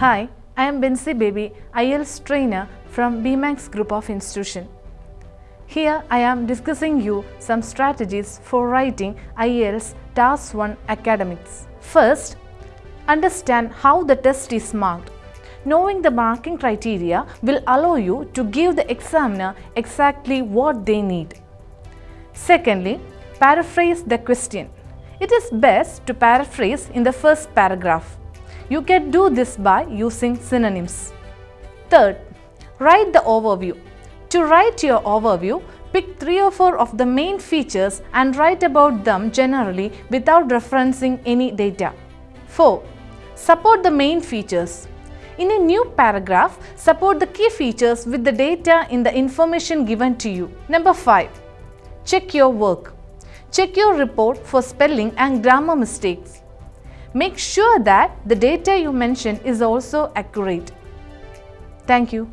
Hi, I am Bensi Baby, IELTS trainer from BMAX group of institution. Here I am discussing you some strategies for writing IELTS Task 1 academics. First, understand how the test is marked. Knowing the marking criteria will allow you to give the examiner exactly what they need. Secondly, paraphrase the question. It is best to paraphrase in the first paragraph. You can do this by using synonyms. Third, write the overview. To write your overview, pick three or four of the main features and write about them generally without referencing any data. 4. Support the main features. In a new paragraph, support the key features with the data in the information given to you. Number 5. Check your work. Check your report for spelling and grammar mistakes. Make sure that the data you mention is also accurate. Thank you.